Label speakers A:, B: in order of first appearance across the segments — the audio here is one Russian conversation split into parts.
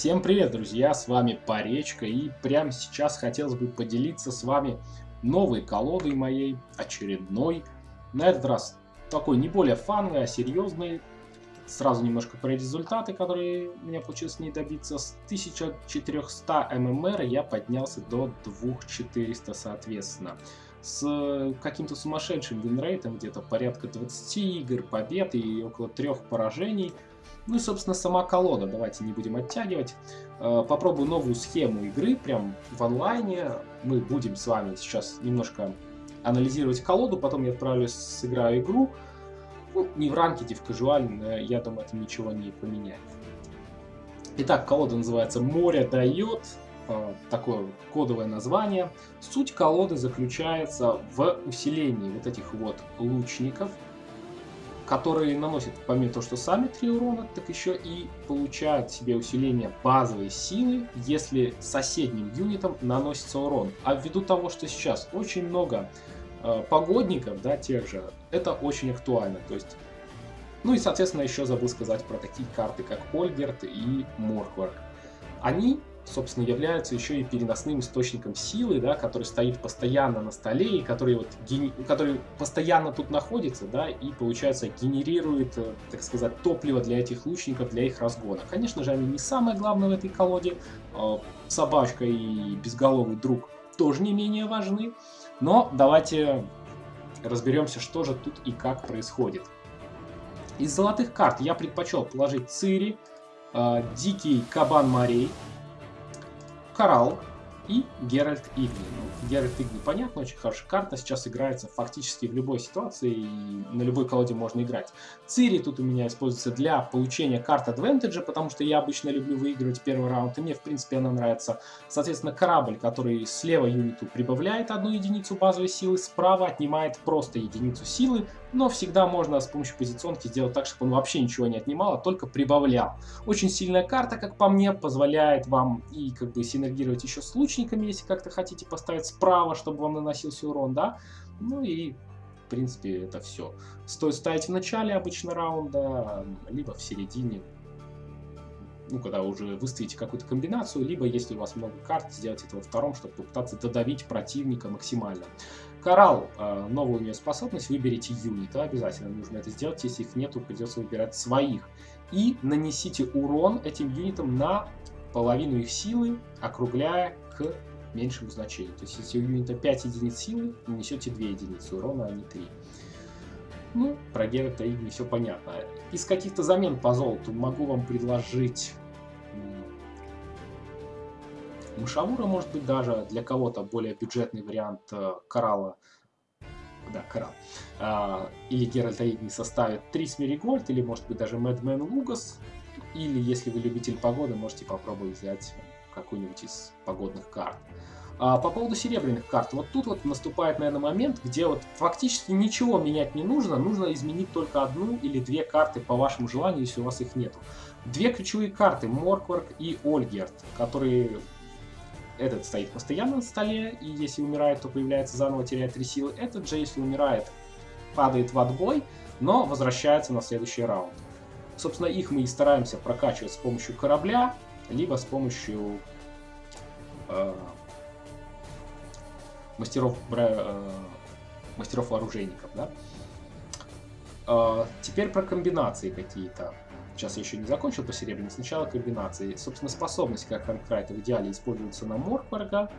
A: Всем привет, друзья, с вами Поречка, и прямо сейчас хотелось бы поделиться с вами новой колодой моей, очередной. На этот раз такой не более фановый, а серьезный. Сразу немножко про результаты, которые у меня получилось не добиться. С 1400 ММР я поднялся до 2400, соответственно. С каким-то сумасшедшим винрейтом, где-то порядка 20 игр, побед и около трех поражений – ну и, собственно, сама колода. Давайте не будем оттягивать. Э, попробую новую схему игры, прям в онлайне. Мы будем с вами сейчас немножко анализировать колоду, потом я отправлюсь, сыграю игру. Ну, не в ранкете, в кажуальном, я думаю, это ничего не поменяет. Итак, колода называется «Море дает». Э, такое кодовое название. Суть колоды заключается в усилении вот этих вот лучников – которые наносят, помимо того, что сами 3 урона, так еще и получают себе усиление базовой силы, если соседним юнитам наносится урон. А ввиду того, что сейчас очень много э, погодников, да, тех же, это очень актуально. То есть, ну и, соответственно, еще забыл сказать про такие карты, как Ольгерт и Моркварк. Они собственно, являются еще и переносным источником силы, да, который стоит постоянно на столе и который, вот, гени... который постоянно тут находится, да, и, получается, генерирует, э, так сказать, топливо для этих лучников, для их разгона. Конечно же, они не самое главное в этой колоде. А, собачка и безголовый друг тоже не менее важны. Но давайте разберемся, что же тут и как происходит. Из золотых карт я предпочел положить Цири, э, Дикий Кабан Морей, Коралл и Геральт Игни. Ну, Геральт Игни, понятно, очень хорошая карта, сейчас играется фактически в любой ситуации, и на любой колоде можно играть. Цири тут у меня используется для получения карт Advantage, потому что я обычно люблю выигрывать первый раунд, и мне, в принципе, она нравится. Соответственно, корабль, который слева юниту прибавляет одну единицу базовой силы, справа отнимает просто единицу силы, но всегда можно с помощью позиционки сделать так, чтобы он вообще ничего не отнимал, а только прибавлял. Очень сильная карта, как по мне, позволяет вам и как бы синергировать еще с лучниками, если как-то хотите поставить справа, чтобы вам наносился урон, да. Ну и в принципе это все. Стоит ставить в начале обычно раунда, либо в середине, ну, когда уже выставите какую-то комбинацию, либо, если у вас много карт, сделать это во втором, чтобы попытаться додавить противника максимально. Коралл, э, новая у нее способность, выберите юнита, обязательно нужно это сделать, если их нету, придется выбирать своих. И нанесите урон этим юнитам на половину их силы, округляя к меньшему значению. То есть, если у юнита 5 единиц силы, нанесете 2 единицы урона, а не 3. Ну, про Геральта Игни все понятно. Из каких-то замен по золоту могу вам предложить Мышавура, может быть, даже для кого-то более бюджетный вариант э, Коралла. Да, Коралл. А, или Геральта Игни составит 3 Смеригольд, или, может быть, даже Мэдмен Лугас. Или, если вы любитель погоды, можете попробовать взять какую-нибудь из погодных карт. А по поводу серебряных карт, вот тут вот наступает, наверное, момент, где вот фактически ничего менять не нужно, нужно изменить только одну или две карты по вашему желанию, если у вас их нету. Две ключевые карты, Моркварк и Ольгерт, которые этот стоит постоянно на столе, и если умирает, то появляется заново, теряет 3 силы. Этот же, если умирает, падает в отбой, но возвращается на следующий раунд. Собственно, их мы и стараемся прокачивать с помощью корабля, либо с помощью э, мастеров, э, мастеров вооружейников. Да? Э, теперь про комбинации какие-то. Сейчас я еще не закончил по серебряной. Сначала комбинации. Собственно, способность, как Ханкрайта в идеале используется на Моркварга.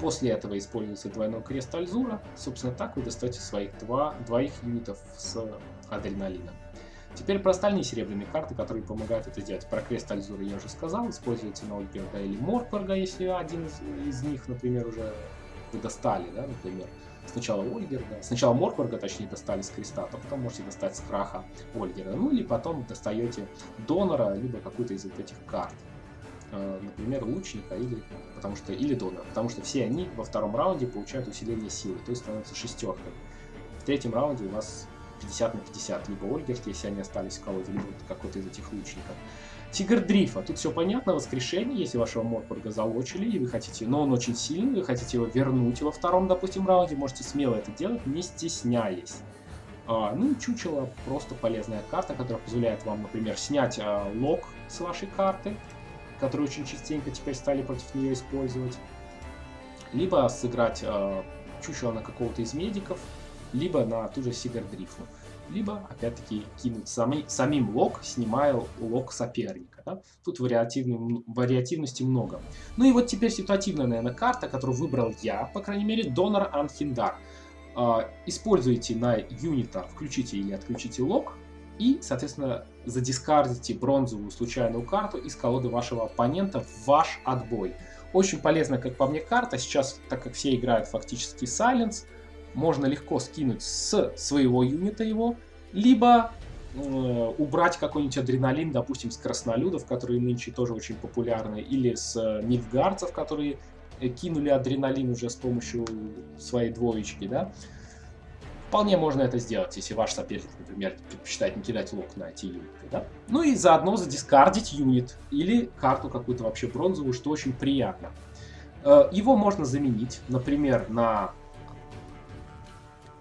A: После этого используется двойной крест Альзура. Собственно, так вы достаете своих два, двоих юнитов с адреналином. Теперь про остальные серебряные карты, которые помогают это сделать. Про крест Альзура я уже сказал. Используется на Ольберга или Моркварга, если один из, из них, например, уже вы достали, да, например. Сначала Ольгерда, сначала Моркварга, точнее, достали с креста, а потом можете достать с краха Ольгерда. Ну или потом достаете донора, либо какую-то из вот этих карт. Э, например, лучника или, потому что, или донора, потому что все они во втором раунде получают усиление силы, то есть становятся шестеркой. В третьем раунде у вас 50 на 50, либо Ольгерт, если они остались в колоде, либо какой-то из этих лучников. Тигр Дрифа. Тут все понятно, воскрешение, если вашего Морпорга залочили, и вы хотите, но он очень сильный, вы хотите его вернуть во втором, допустим, раунде, можете смело это делать, не стесняясь. А, ну и чучело просто полезная карта, которая позволяет вам, например, снять а, лог с вашей карты, которые очень частенько теперь стали против нее использовать. Либо сыграть э, чучело на какого-то из медиков, либо на ту же Сигардрифу. Либо, опять-таки, кинуть сами, самим лог, снимая лог соперника. Да? Тут вариативности много. Ну и вот теперь ситуативная, наверное, карта, которую выбрал я, по крайней мере, Донор Анхиндар. Э, используйте на юнита, включите или отключите лог, и, соответственно, задискардите бронзовую случайную карту из колоды вашего оппонента в ваш отбой. Очень полезная, как по мне, карта. Сейчас, так как все играют фактически Silence, можно легко скинуть с своего юнита его, либо э, убрать какой-нибудь адреналин, допустим, с краснолюдов, которые нынче тоже очень популярны, или с э, которые э, кинули адреналин уже с помощью своей двоечки, да. Вполне можно это сделать, если ваш соперник, например, предпочитает не кидать лук на эти юниты. Да? Ну и заодно задискардить юнит или карту какую-то вообще бронзовую, что очень приятно. Э, его можно заменить, например, на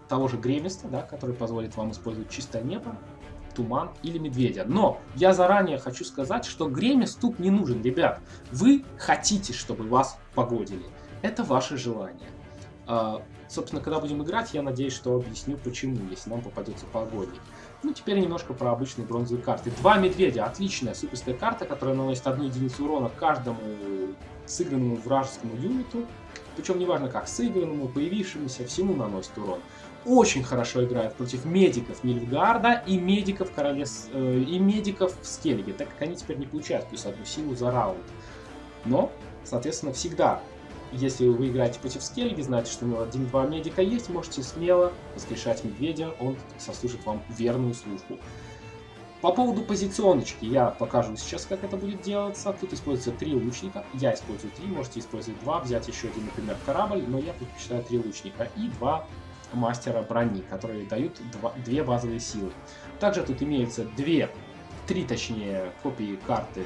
A: того же Гремиста, да, который позволит вам использовать чистое небо, туман или медведя. Но я заранее хочу сказать, что Гремис тут не нужен, ребят. Вы хотите, чтобы вас погодили. Это ваше желание. Э, Собственно, когда будем играть, я надеюсь, что объясню, почему, если нам попадется погодник. Ну, теперь немножко про обычные бронзовые карты. Два медведя. Отличная суперская карта, которая наносит одну единицу урона каждому сыгранному вражескому юниту. Причем неважно как, сыгранному, появившемуся, всему наносит урон. Очень хорошо играет против медиков Нильфгарда и медиков Королес... Э, и медиков в так как они теперь не получают плюс одну силу за раунд. Но, соответственно, всегда если вы играете против Скельги, знаете, что у него 1-2 медика есть, можете смело воскрешать медведя, он сослужит вам верную службу. По поводу позиционочки я покажу сейчас, как это будет делаться. Тут используется три лучника. Я использую три, можете использовать два, взять еще один, например, корабль, но я предпочитаю три лучника и два мастера брони, которые дают два, две базовые силы. Также тут имеются две, три точнее, копии карты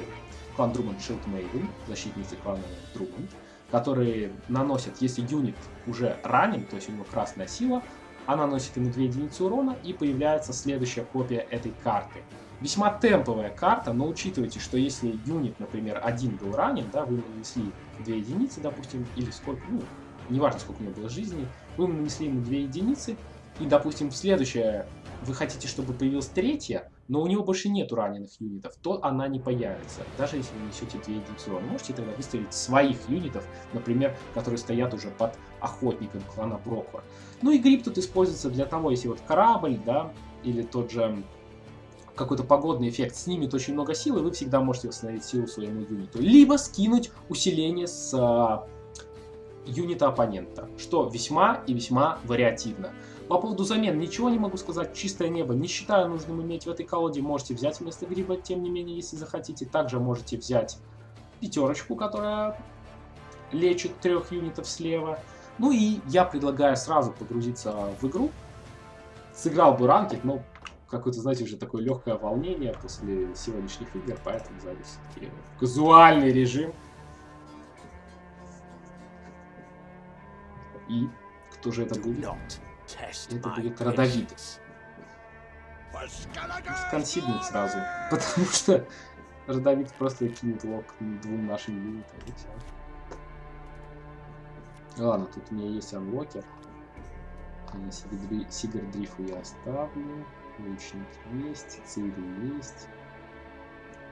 A: клан Друманд Shield Maiden, защитницы клана Друманд которые наносят, если юнит уже ранен, то есть у него красная сила, она наносит ему 2 единицы урона и появляется следующая копия этой карты. Весьма темповая карта, но учитывайте, что если юнит, например, один был ранен, да, вы нанесли 2 единицы, допустим, или сколько, ну, неважно, сколько у него было жизни, вы нанесли ему 2 единицы, и, допустим, следующая, вы хотите, чтобы появилась третья, но у него больше нету раненых юнитов, то она не появится, даже если вы несете 2 единицы урона. Можете тогда выставить своих юнитов, например, которые стоят уже под охотником клана Броква. Ну и гриб тут используется для того, если вот корабль, да, или тот же какой-то погодный эффект снимет очень много силы, вы всегда можете восстановить силу своему юниту. Либо скинуть усиление с а, юнита оппонента, что весьма и весьма вариативно. По поводу замен ничего не могу сказать, чистое небо. Не считаю нужным иметь в этой колоде. Можете взять вместо гриба, тем не менее, если захотите. Также можете взять пятерочку, которая лечит трех юнитов слева. Ну и я предлагаю сразу погрузиться в игру. Сыграл бы ранкет, но какое-то, знаете, уже такое легкое волнение после сегодняшних игр, поэтому зайду все-таки в казуальный режим. И кто же это будет? Это будет родовит. Сконсиднуть сразу. Потому что родовит просто кинет лок двум нашим юнитам и все. Ладно, тут у меня есть анлокер. Сигардрифу я оставлю. Лучник есть, Цири есть.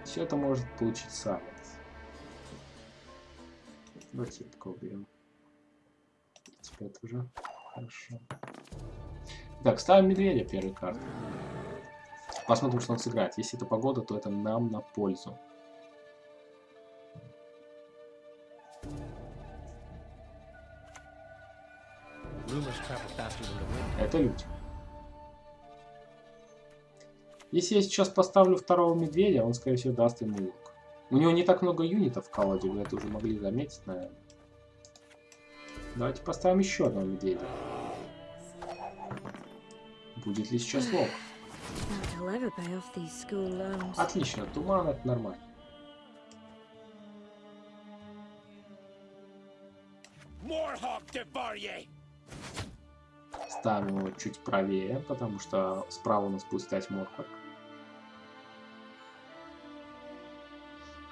A: Все это может получить Сайленс. Давайте такого уберем. Теперь это уже хорошо. Так, ставим медведя первой карты. Посмотрим, что он сыграет. Если это погода, то это нам на пользу. Это люди. Если я сейчас поставлю второго медведя, он, скорее всего, даст ему лук. У него не так много юнитов в колоде, вы это уже могли заметить, наверное. Давайте поставим еще одного медведя. Будет ли сейчас лог? Отлично, туман это нормально. Ставим его чуть правее, потому что справа у нас будет стоять Морхак.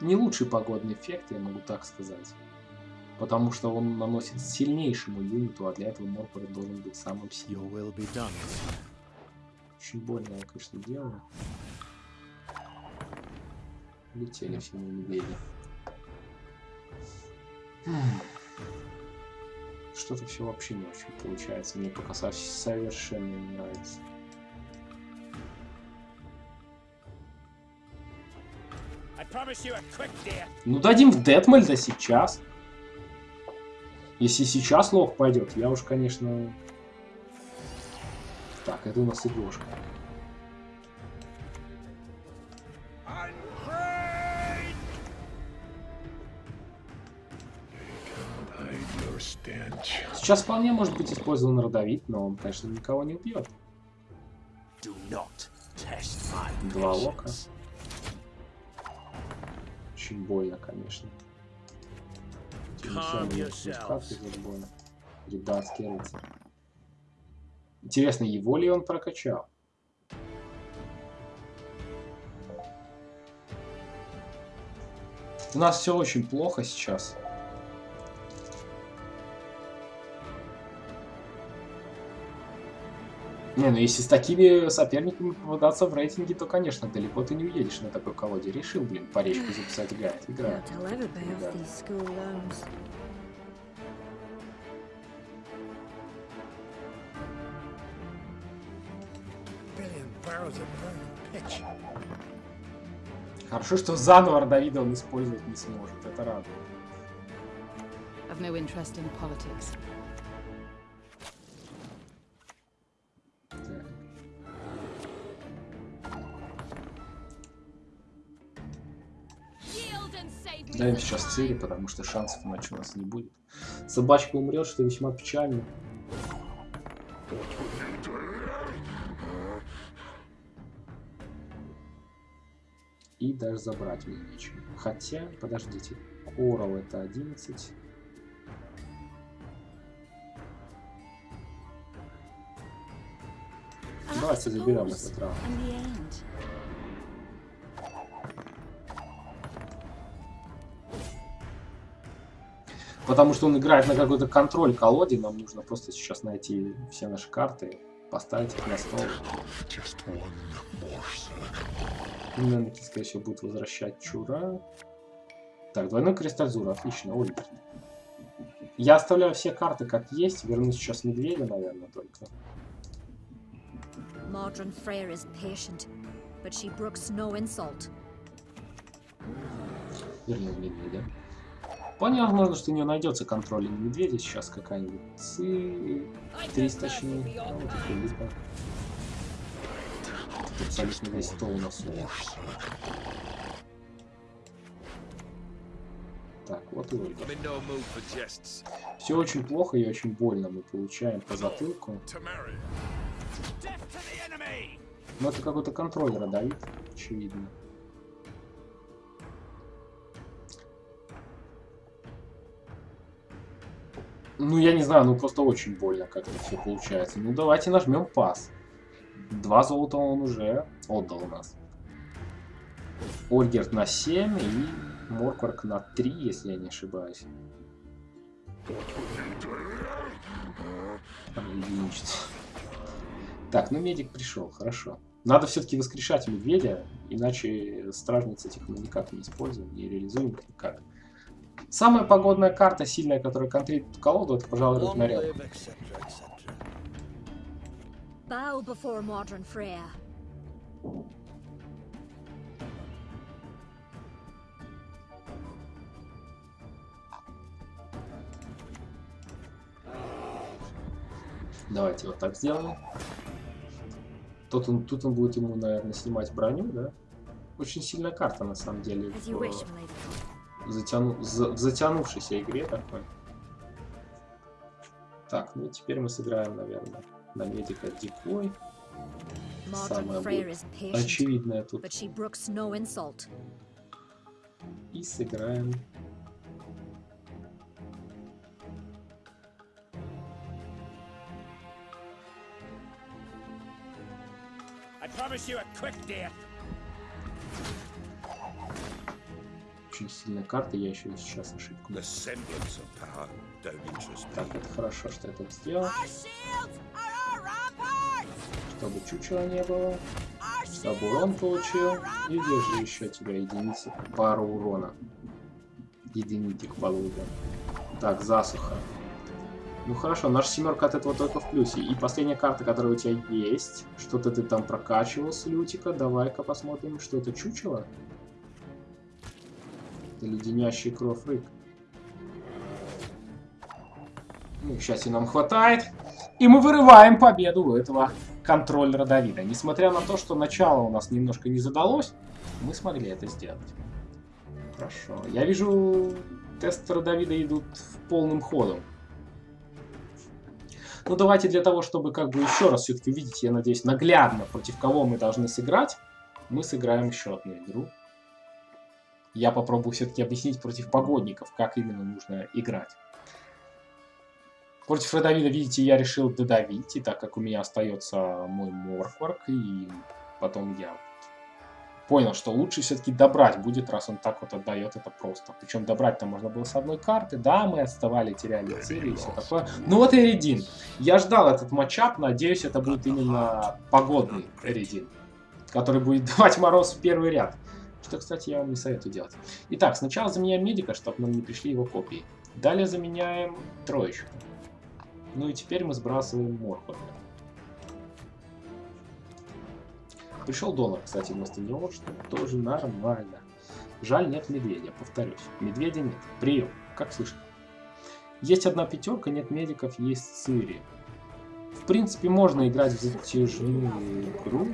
A: Не лучший погодный эффект, я могу так сказать. Потому что он наносит сильнейшему юниту, а для этого Морпор должен быть самым сильным. Очень больно я, конечно, делаю. Летели все мои медведи. Что-то все вообще не очень получается. Мне пока совершенно не нравится. Ну дадим в Детмальда сейчас. Если сейчас лох пойдет, я уж, конечно... Так, это у нас игрушка. Сейчас вполне может быть использован родовит, но он, конечно, никого не убьет. Два лока. Очень больно, конечно. Редатский рыцарь. Интересно, его ли он прокачал? У нас все очень плохо сейчас. Не, ну если с такими соперниками попадаться в рейтинге, то, конечно, далеко ты не уедешь на такой колоде. Решил, блин, по речку записать играет. Играет. Хорошо, что заново Родовида он использовать не сможет. Это радует. Даем сейчас цели, потому что шансов иначе у нас не будет. Собачка умрет, что весьма печально. И даже забрать мне нечего. Хотя, подождите, Корал это 11. Давайте заберем этот раунд. Потому что он играет на какой-то контроль колоде, нам нужно просто сейчас найти все наши карты, поставить их на стол. Наверное, скорее всего, будет возвращать Чура. Так, двойной кристалл Зура, отлично, ой. Я оставляю все карты как есть, верну сейчас Медведя, наверное, только. Mordred Freyr is patient, but she brooks no insult. Верну Медведя. Возможно, что у нее найдется контроль медведя сейчас какая-нибудь. Ци... 300 точнее. А, вот это либо. Тут абсолютно весь стол у нас Так, вот и Ольга. Все очень плохо и очень больно мы получаем по затылку. Но это какой-то контроль родовит, очевидно. Ну, я не знаю, ну просто очень больно как-то все получается. Ну, давайте нажмем пас. Два золота он уже отдал у нас. Ольгерт на 7 и Моркварк на 3, если я не ошибаюсь. Так, ну медик пришел, хорошо. Надо все-таки воскрешать медведя, иначе стражниц этих мы никак не используем, не реализуем никак. Самая погодная карта, сильная, которая контрит колоду, это, пожалуй, Рагнарёк. Давайте вот так сделаем. Тут он, тут он будет ему, наверное, снимать броню, да? Очень сильная карта, на самом деле. В затяну... в затянувшейся игре такой. Так, ну теперь мы сыграем, наверное, на медика Дикой. Самое будет очевидное тут. И сыграем I promise you a quick death. Очень сильная карта, я еще сейчас ошибку. Так, это хорошо, что я так сделал. Чтобы чучела не было. Чтобы урон получил. И держи еще тебя единицы. Пару урона. Единитик получим. Так, засуха. Ну хорошо, наша семерка от этого только в плюсе. И последняя карта, которая у тебя есть. Что-то ты там прокачивал с лютика. Давай-ка посмотрим, что это чучело. Это леденящий кровь рык. Ну, счастья нам хватает. И мы вырываем победу у этого контроллера Давида. Несмотря на то, что начало у нас немножко не задалось, мы смогли это сделать. Хорошо. Я вижу, тестеры Давида идут в полным ходом. Ну, давайте для того, чтобы как бы еще раз все-таки увидеть, я надеюсь, наглядно, против кого мы должны сыграть, мы сыграем еще одну игру. Я попробую все-таки объяснить против погодников, как именно нужно играть. Против Родовида, видите, я решил додавить, и так как у меня остается мой Моркварк, и потом я понял, что лучше все-таки добрать будет, раз он так вот отдает это просто. Причем добрать-то можно было с одной карты, да, мы отставали, теряли цели и все такое. Ну вот Эридин. Я ждал этот матчап, надеюсь, это будет именно погодный Эридин, который будет давать мороз в первый ряд. Что, кстати, я вам не советую делать. Итак, сначала заменяем медика, чтобы нам не пришли его копии. Далее заменяем троечку. Ну и теперь мы сбрасываем Моркварда. Пришел донор, кстати, вместо него, что тоже нормально. Жаль, нет медведя, повторюсь. Медведя нет. Прием. Как слышно? Есть одна пятерка, нет медиков, есть Цири. В принципе, можно играть в затяжную игру.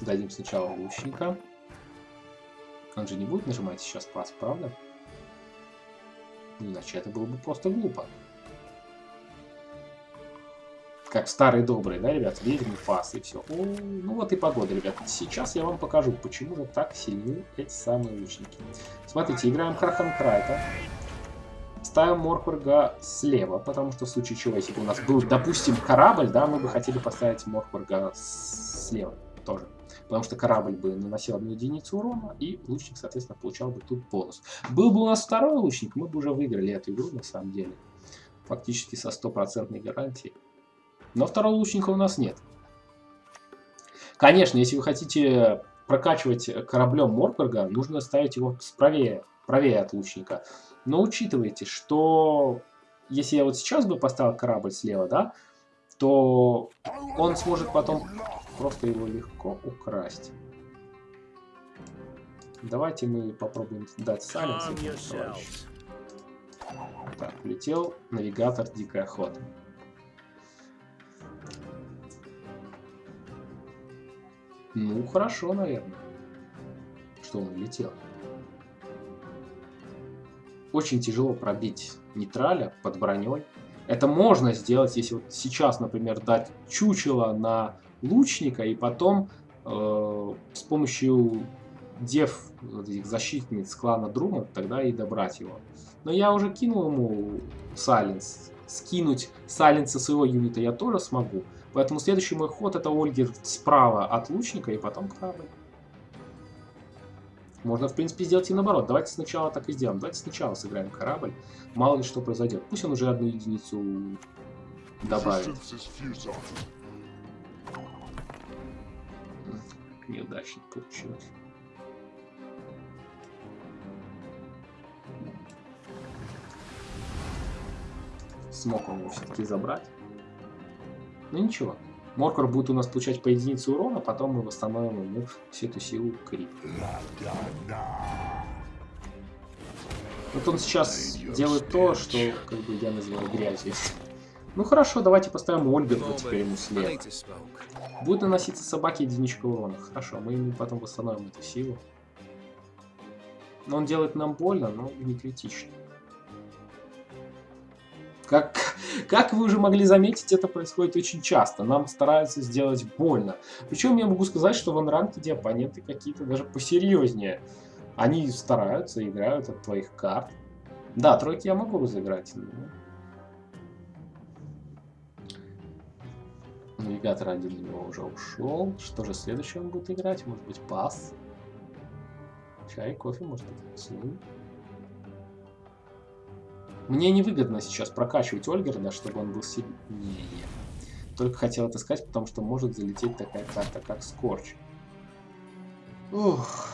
A: Дадим сначала лучника. Он же не будет нажимать сейчас пас, правда? Иначе это было бы просто глупо. Как старый добрый, да, ребят? Ведьмы, фас и все. О, ну вот и погода, ребят. Сейчас я вам покажу, почему же так сильны эти самые лучники. Смотрите, играем Крахан Крайта. Ставим Моркварга слева, потому что в случае чего, если бы у нас был, допустим, корабль, да, мы бы хотели поставить Моркварга слева тоже потому что корабль бы наносил одну единицу урона, и лучник, соответственно, получал бы тут бонус. Был бы у нас второй лучник, мы бы уже выиграли эту игру, на самом деле. Фактически со стопроцентной гарантией. Но второго лучника у нас нет. Конечно, если вы хотите прокачивать кораблем Моркварга, нужно ставить его правее, правее от лучника. Но учитывайте, что если я вот сейчас бы поставил корабль слева, да, то он сможет потом просто его легко украсть. Давайте мы попробуем дать саленс Так, улетел навигатор Дикая Охота. Ну, хорошо, наверное, что он улетел. Очень тяжело пробить нейтраля под броней. Это можно сделать, если вот сейчас, например, дать чучело на лучника и потом э, с помощью дев, этих защитниц клана Друма, тогда и добрать его. Но я уже кинул ему Сайленс. Скинуть Сайленса своего юнита я тоже смогу. Поэтому следующий мой ход это Ольгер справа от лучника и потом корабль. Можно, в принципе, сделать и наоборот. Давайте сначала так и сделаем. Давайте сначала сыграем корабль. Мало ли что произойдет. Пусть он уже одну единицу добавит. Неудачно получилось. Смог он его все-таки забрать. Ну ничего. Моркор будет у нас получать по единице урона, потом мы восстановим ему всю эту силу крип. Вот он сейчас делает то, что как бы я называю грязью. Ну хорошо, давайте поставим Ольгерта теперь ему слева. Будет наноситься собаке единичка урона. Хорошо, мы ему потом восстановим эту силу. Но он делает нам больно, но не критично. Как, как вы уже могли заметить, это происходит очень часто. Нам стараются сделать больно. Причем я могу сказать, что в анранкеде оппоненты какие-то даже посерьезнее. Они стараются, играют от твоих карт. Да, тройки я могу разыграть. Но... Навигатор один у него уже ушел. Что же следующее он будет играть? Может быть, пас? Чай, кофе, может быть, поцелуй? Мне невыгодно сейчас прокачивать Ольгерда, чтобы он был сильнее. Только хотел это сказать, потому что может залететь такая карта, как Скорч. Ух.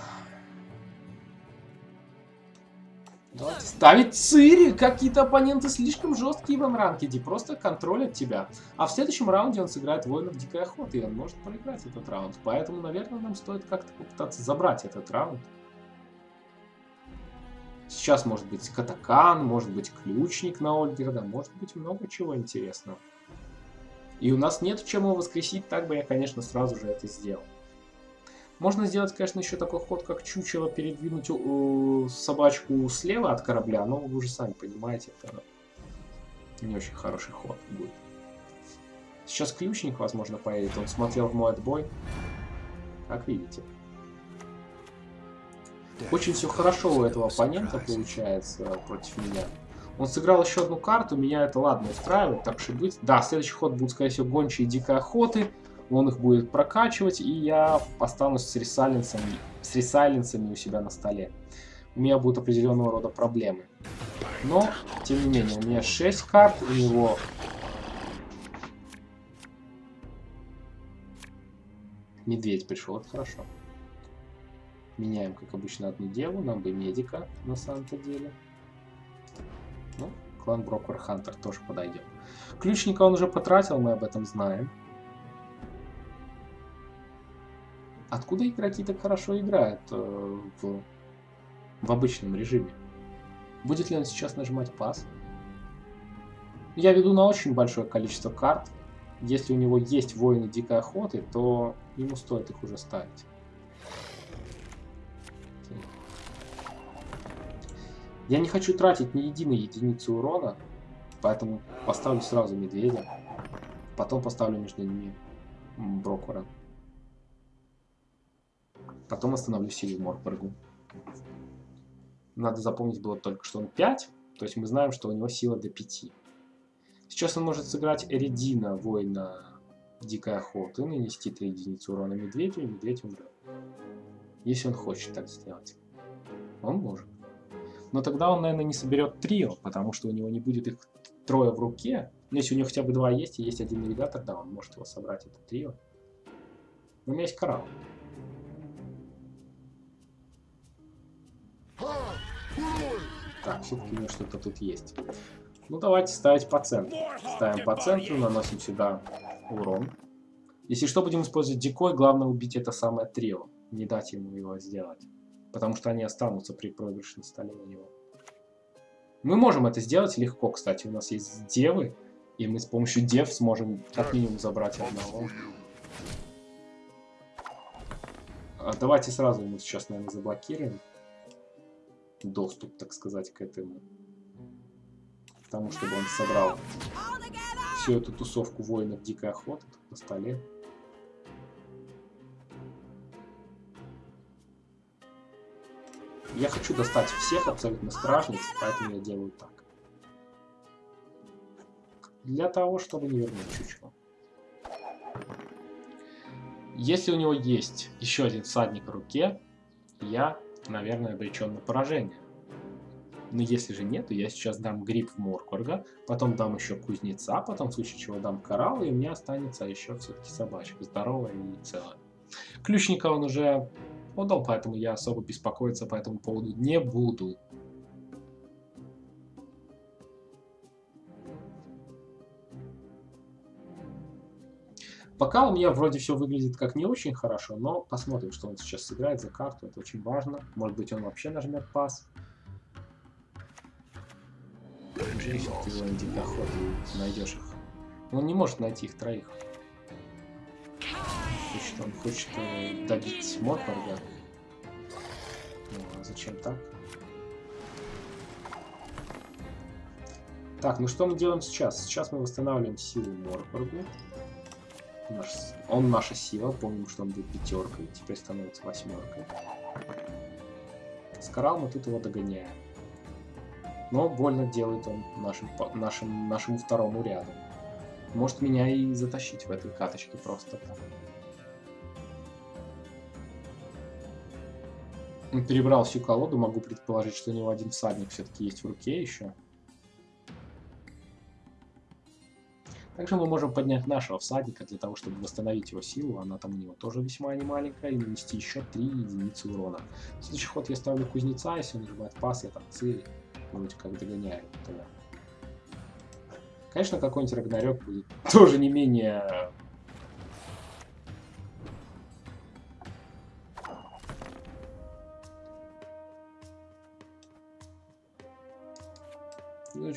A: Давайте ставить Цири! Какие-то оппоненты слишком жесткие в ранкеде, просто контролят тебя. А в следующем раунде он сыграет воинов Дикой Охоты, и он может проиграть этот раунд. Поэтому, наверное, нам стоит как-то попытаться забрать этот раунд. Сейчас может быть Катакан, может быть Ключник на Ольгерда, может быть много чего интересного. И у нас нет чем его воскресить, так бы я, конечно, сразу же это сделал. Можно сделать, конечно, еще такой ход, как чучело, передвинуть собачку слева от корабля, но вы уже сами понимаете, это не очень хороший ход будет. Сейчас ключник, возможно, поедет. Он смотрел в мой отбой. Как видите. Очень все хорошо у этого оппонента получается против меня. Он сыграл еще одну карту, меня это ладно устраивает, так что быть. Да, следующий ход будет, скорее всего, гончие дикой охоты он их будет прокачивать, и я останусь с ресайленсами, с ресайленсами у себя на столе. У меня будут определенного рода проблемы. Но, тем не менее, у меня 6 карт, у него... Медведь пришел, это хорошо. Меняем, как обычно, одну деву, нам бы медика, на самом-то деле. Ну, клан Брокер Хантер тоже подойдет. Ключника он уже потратил, мы об этом знаем. Откуда игроки так хорошо играют э, в, в обычном режиме? Будет ли он сейчас нажимать пас? Я веду на очень большое количество карт. Если у него есть воины дикой охоты, то ему стоит их уже ставить. Я не хочу тратить ни единой единицы урона, поэтому поставлю сразу медведя. Потом поставлю между ними брокера. Потом остановлю силу Морпоргу. Надо запомнить было только, что он 5. То есть мы знаем, что у него сила до 5. Сейчас он может сыграть Эридина, воина Дикой Охоты, нанести 3 единицы урона медведю, и медведь умрет. Если он хочет так сделать. Он может. Но тогда он, наверное, не соберет трио, потому что у него не будет их трое в руке. Но если у него хотя бы два есть, и есть один навигатор, да, он может его собрать, это трио. Но у меня есть коралл. Так, все-таки у него что-то тут есть. Ну, давайте ставить по центру. Ставим по центру, наносим сюда урон. Если что, будем использовать дикой, главное убить это самое трио. Не дать ему его сделать. Потому что они останутся при проигрыше столе у него. Мы можем это сделать легко, кстати. У нас есть девы, и мы с помощью дев сможем как минимум забрать одного. А давайте сразу ему сейчас, наверное, заблокируем доступ, так сказать, к этому. К тому, чтобы он собрал всю эту тусовку воинов дикой охоты на столе. Я хочу достать всех абсолютно стражниц, поэтому я делаю так. Для того, чтобы не вернуть чучело. Если у него есть еще один всадник в руке, я наверное, обречен на поражение. Но если же нет, то я сейчас дам гриб в Моркорга, потом дам еще кузнеца, потом в случае чего дам коралл, и у меня останется еще все-таки собачка, здоровая и целая. Ключника он уже отдал, поэтому я особо беспокоиться по этому поводу не буду. Пока у меня вроде все выглядит как не очень хорошо, но посмотрим, что он сейчас сыграет за карту. Это очень важно. Может быть, он вообще нажмет пас. Эффективный дикоход. Найдешь их. Он не может найти их троих. Хочет, он хочет э, добить Морпорга. Ну, а зачем так? Так, ну что мы делаем сейчас? Сейчас мы восстанавливаем силу Морпоргу. Наш, он наша сила, помним, что он был пятеркой, теперь становится восьмеркой. Скарал мы тут его догоняем. Но больно делает он нашим, нашим, нашему второму ряду. Может меня и затащить в этой каточке просто так. Перебрал всю колоду, могу предположить, что у него один всадник все-таки есть в руке еще. Также мы можем поднять нашего всадника для того, чтобы восстановить его силу. Она там у него тоже весьма не маленькая. И нанести еще 3 единицы урона. В следующий ход я ставлю кузнеца. Если он нажимает пас, я там цель. Вроде как догоняю. Конечно, какой-нибудь Рагнарёк будет тоже не менее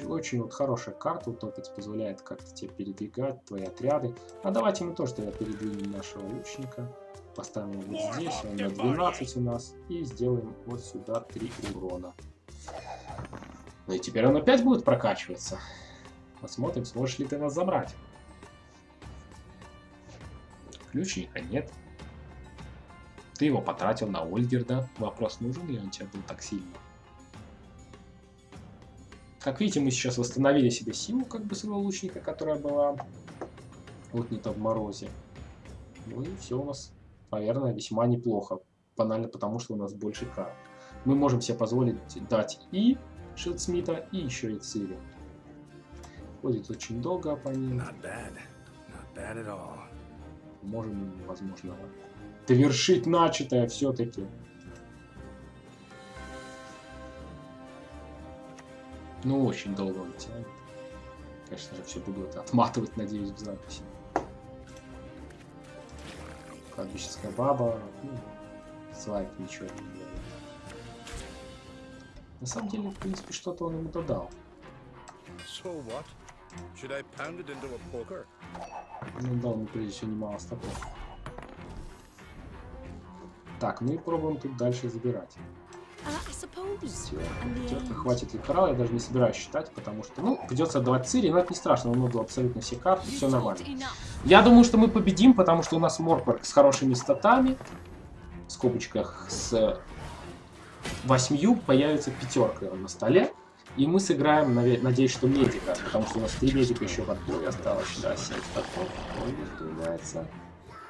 A: очень, вот хорошая карта утопец, позволяет как-то тебе передвигать твои отряды. А давайте мы тоже тогда передвинем нашего лучника. Поставим его вот здесь, он на 12 у нас. И сделаем вот сюда 3 урона. Ну и теперь он опять будет прокачиваться. Посмотрим, сможешь ли ты нас забрать. Ключника нет. Ты его потратил на Ольгерда. Вопрос, нужен ли он тебе был так сильно? Как видите, мы сейчас восстановили себе силу, как бы своего лучника, которая была то в морозе. Ну и все у нас, наверное, весьма неплохо. Банально потому, что у нас больше карт. Мы можем себе позволить дать и Шилдсмита, и еще и Цири. Ходит очень долго оппонент. Можем, возможно, довершить начатое все-таки. Ну, очень долго он тянет. Конечно же, все буду это отматывать, надеюсь, в записи. Кладбищенская баба. Ну, слайд ничего не делает. На самом деле, в принципе, что-то он ему додал. So what? Should I pound it into a poker? Ну да, он прежде всего немало стопов. Так, ну и пробуем тут дальше забирать. Все, терка хватит ликорала, я даже не собираюсь считать, потому что, ну, придется отдавать Цири, но это не страшно, он отдал абсолютно все карты, все нормально. Я думаю, что мы победим, потому что у нас Моркварк с хорошими статами, в скобочках с восьмью появится пятерка на столе, и мы сыграем, надеюсь, что медика, потому что у нас три медика еще в отборе осталось, да, 7 статов, появляется.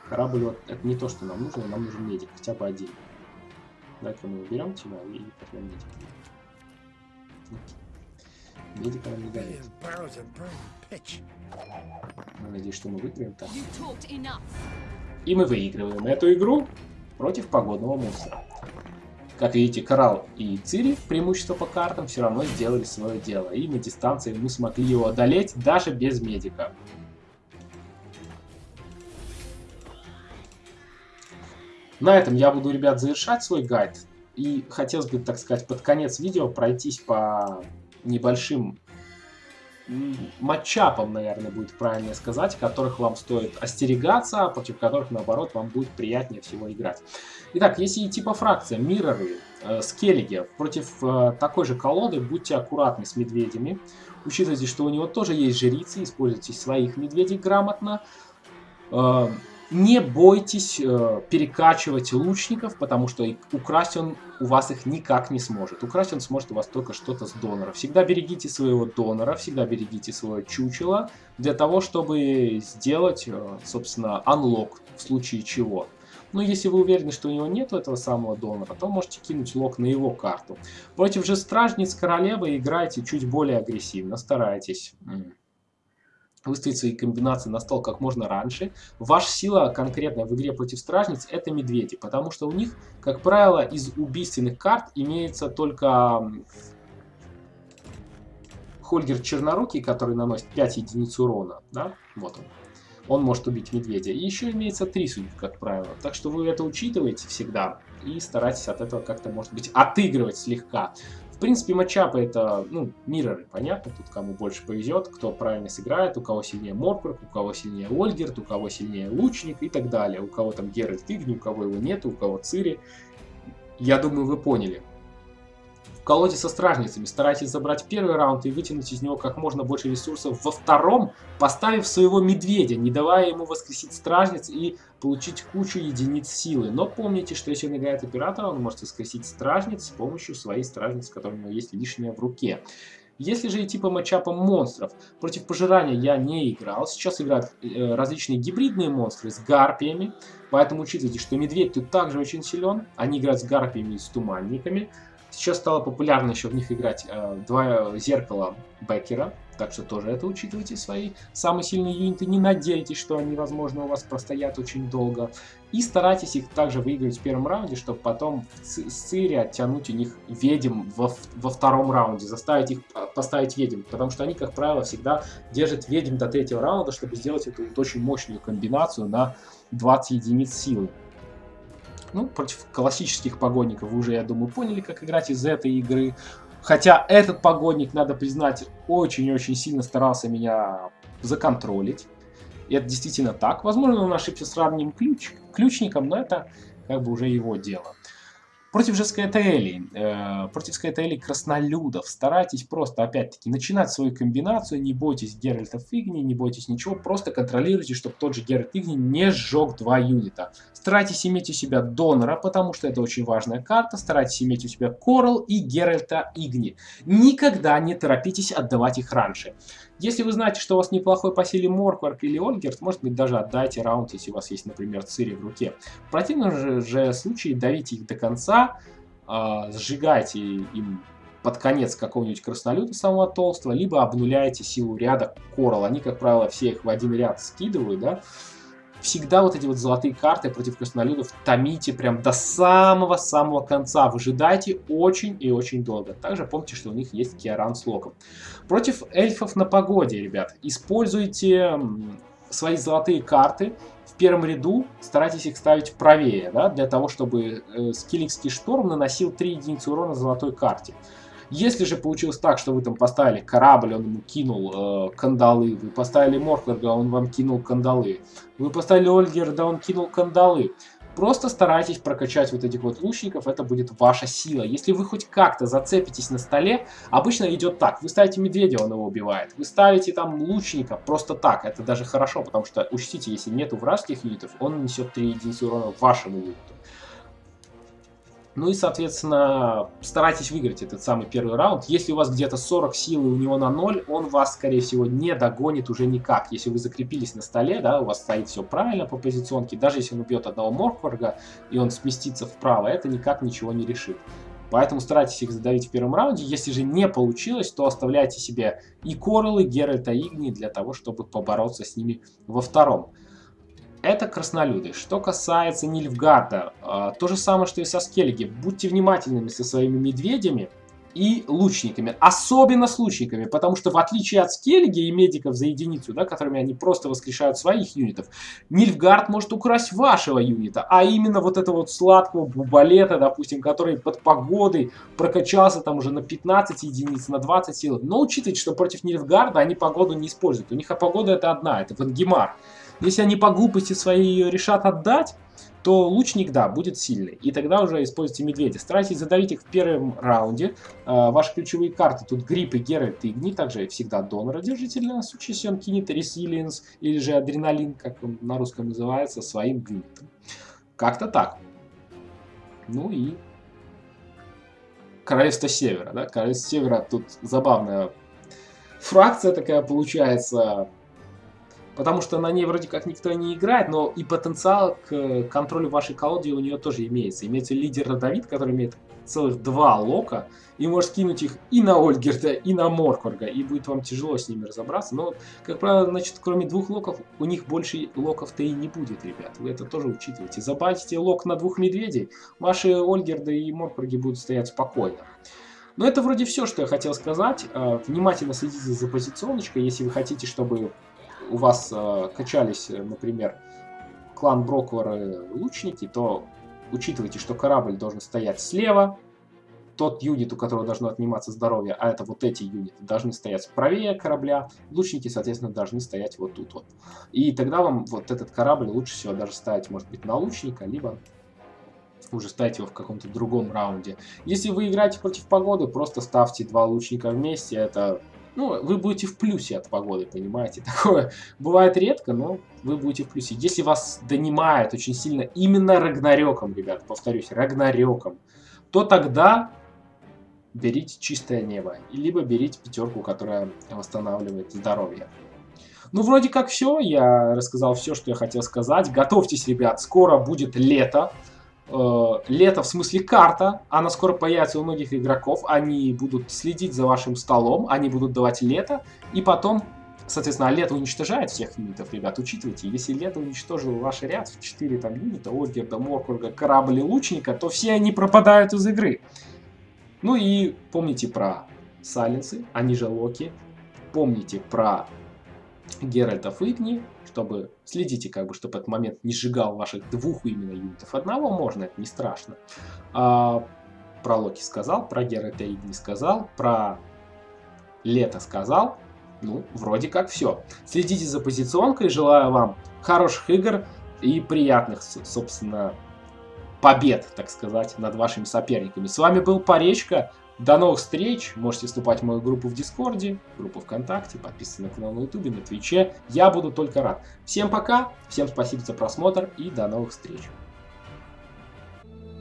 A: Корабль, вот, это не то, что нам нужно, нам нужен медик, хотя бы один. Давай-ка мы уберем тебя и возьмем медика. Медика нам не дает. Я надеюсь, что мы выиграем так. И мы выигрываем эту игру против погодного мусора. Как видите, Коралл и Цири, преимущество по картам, все равно сделали свое дело. И на дистанции мы смогли его одолеть даже без медика. На этом я буду, ребят, завершать свой гайд. И хотелось бы, так сказать, под конец видео пройтись по небольшим матчапам, наверное, будет правильно сказать, которых вам стоит остерегаться, а против которых, наоборот, вам будет приятнее всего играть. Итак, если идти по фракциям, мирроры, э, скеллиги против э, такой же колоды, будьте аккуратны с медведями. Учитывайте, что у него тоже есть жрицы, используйте своих медведей грамотно. Э, не бойтесь э, перекачивать лучников, потому что украсть он у вас их никак не сможет. Украсть он сможет у вас только что-то с донора. Всегда берегите своего донора, всегда берегите свое чучело, для того, чтобы сделать, э, собственно, анлок в случае чего. Но если вы уверены, что у него нет этого самого донора, то можете кинуть лок на его карту. Против же стражниц королевы играйте чуть более агрессивно, старайтесь выставить свои комбинации на стол как можно раньше. Ваша сила конкретная в игре против стражниц это медведи, потому что у них, как правило, из убийственных карт имеется только Хольгер Чернорукий, который наносит 5 единиц урона. Да? Вот он. Он может убить медведя. И еще имеется 3 судьбы, как правило. Так что вы это учитываете всегда и старайтесь от этого как-то, может быть, отыгрывать слегка. В принципе, матчапы это, ну, мирроры, понятно, тут кому больше повезет, кто правильно сыграет, у кого сильнее Моркварк, у кого сильнее Ольгерт, у кого сильнее Лучник и так далее. У кого там Геральт Игни, у кого его нет, у кого Цири. Я думаю, вы поняли колоде со стражницами. Старайтесь забрать первый раунд и вытянуть из него как можно больше ресурсов во втором, поставив своего медведя, не давая ему воскресить стражниц и получить кучу единиц силы. Но помните, что если он играет оператора, он может воскресить стражниц с помощью своей стражницы, которая у него есть лишняя в руке. Если же идти по матчапам монстров, против пожирания я не играл. Сейчас играют э, различные гибридные монстры с гарпиями. Поэтому учитывайте, что медведь тут также очень силен. Они играют с гарпиями и с туманниками. Сейчас стало популярно еще в них играть э, два зеркала Беккера. Так что тоже это учитывайте свои самые сильные юниты. Не надейтесь, что они, возможно, у вас простоят очень долго. И старайтесь их также выиграть в первом раунде, чтобы потом с Цири оттянуть у них ведьм во, во втором раунде. Заставить их поставить ведьм. Потому что они, как правило, всегда держат ведьм до третьего раунда, чтобы сделать эту вот очень мощную комбинацию на 20 единиц силы. Ну, против классических погонников вы уже, я думаю, поняли, как играть из этой игры. Хотя этот погодник, надо признать, очень-очень сильно старался меня законтролить. И это действительно так. Возможно, он ошибся с ранним ключ, ключником, но это как бы уже его дело. Против же Скайтаэлей, э, против Скайтаэлей краснолюдов старайтесь просто, опять-таки, начинать свою комбинацию, не бойтесь Геральта Игни, не бойтесь ничего, просто контролируйте, чтобы тот же Геральт Игни не сжег два юнита. Старайтесь иметь у себя Донора, потому что это очень важная карта, старайтесь иметь у себя Корал и Геральта Игни. Никогда не торопитесь отдавать их раньше. Если вы знаете, что у вас неплохой по силе Моркварк или Ольгерт, может быть даже отдайте раунд, если у вас есть, например, Цири в руке. В противном же, же случае давите их до конца, э, сжигайте им под конец какого-нибудь краснолюта самого толстого, либо обнуляете силу ряда Корал. Они, как правило, все их в один ряд скидывают, да, всегда вот эти вот золотые карты против краснолюдов томите прям до самого-самого конца. Выжидайте очень и очень долго. Также помните, что у них есть Киаран с локом. Против эльфов на погоде, ребят, используйте свои золотые карты в первом ряду, старайтесь их ставить правее, да, для того, чтобы э, скилликский шторм наносил 3 единицы урона золотой карте. Если же получилось так, что вы там поставили корабль, он ему кинул э, кандалы, вы поставили Морклерга, он вам кинул кандалы, вы поставили Ольгерда, он кинул кандалы, Просто старайтесь прокачать вот этих вот лучников, это будет ваша сила. Если вы хоть как-то зацепитесь на столе, обычно идет так. Вы ставите медведя, он его убивает. Вы ставите там лучника просто так, это даже хорошо, потому что, учтите, если нету вражеских юнитов, он несет 3 единицы урона вашему юниту. Ну и, соответственно, старайтесь выиграть этот самый первый раунд. Если у вас где-то 40 силы у него на 0, он вас, скорее всего, не догонит уже никак. Если вы закрепились на столе, да, у вас стоит все правильно по позиционке, даже если он убьет одного Моркварга и он сместится вправо, это никак ничего не решит. Поэтому старайтесь их задавить в первом раунде. Если же не получилось, то оставляйте себе и Кораллы, Геральта, Игни для того, чтобы побороться с ними во втором. Это краснолюды. Что касается Нильфгарда, э, то же самое, что и со Скеллиги. Будьте внимательными со своими медведями и лучниками. Особенно с лучниками, потому что в отличие от Скеллиги и медиков за единицу, да, которыми они просто воскрешают своих юнитов, Нильфгард может украсть вашего юнита, а именно вот этого вот сладкого бубалета, допустим, который под погодой прокачался там уже на 15 единиц, на 20 сил. Но учитывайте, что против Нильфгарда они погоду не используют. У них а погода это одна, это Вангемар. Если они по глупости своей ее решат отдать, то лучник, да, будет сильный. И тогда уже используйте медведя. Старайтесь задавить их в первом раунде. Э, ваши ключевые карты тут Грипп и Геральт и Игни. Также всегда донора держите для нас, если он кинет Resilience или же Адреналин, как он на русском называется, своим юнитом. Как-то так. Ну и Королевство Севера, да? Королевство Севера тут забавная фракция такая получается потому что на ней вроде как никто не играет, но и потенциал к контролю вашей колоды у нее тоже имеется. Имеется лидер Родовид, который имеет целых два лока, и может кинуть их и на Ольгерда, и на Моркварга, и будет вам тяжело с ними разобраться. Но, как правило, значит, кроме двух локов, у них больше локов-то и не будет, ребят. Вы это тоже учитывайте. Забайтите лок на двух медведей, ваши Ольгерды и Моркварги будут стоять спокойно. Но это вроде все, что я хотел сказать. А, внимательно следите за позиционочкой, если вы хотите, чтобы у вас э, качались, э, например, клан Броквары лучники, то учитывайте, что корабль должен стоять слева, тот юнит, у которого должно отниматься здоровье, а это вот эти юниты, должны стоять правее корабля, лучники, соответственно, должны стоять вот тут вот. И тогда вам вот этот корабль лучше всего даже ставить, может быть, на лучника, либо уже ставить его в каком-то другом раунде. Если вы играете против погоды, просто ставьте два лучника вместе, это ну, вы будете в плюсе от погоды, понимаете? Такое бывает редко, но вы будете в плюсе. Если вас донимает очень сильно именно Рагнарёком, ребят, повторюсь, Рагнарёком, то тогда берите чистое небо, либо берите пятерку, которая восстанавливает здоровье. Ну, вроде как все, я рассказал все, что я хотел сказать. Готовьтесь, ребят, скоро будет лето. Э, лето в смысле карта, она скоро появится у многих игроков, они будут следить за вашим столом, они будут давать лето, и потом, соответственно, а лето уничтожает всех юнитов, ребят, учитывайте, если лето уничтожило ваш ряд в 4 там юнита, Ольгерда, Моркурга, Корабль и Лучника, то все они пропадают из игры. Ну и помните про Сайленсы, они же Локи, помните про Геральтов Игни, чтобы следите, как бы, чтобы этот момент не сжигал ваших двух именно юнитов. Одного можно, это не страшно. А, про Локи сказал, про Геральта Игни сказал, про Лето сказал. Ну, вроде как все. Следите за позиционкой, желаю вам хороших игр и приятных, собственно, побед, так сказать, над вашими соперниками. С вами был Поречка. До новых встреч. Можете вступать в мою группу в Дискорде, группу ВКонтакте, подписываться на канал на Ютубе, на Твиче. Я буду только рад. Всем пока, всем спасибо за просмотр и до новых встреч.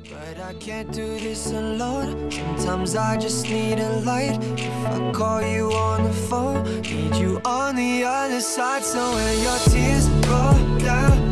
A: But I can't do this alone Sometimes I just need a light If I call you on the phone Need you on the other side So when your tears roll down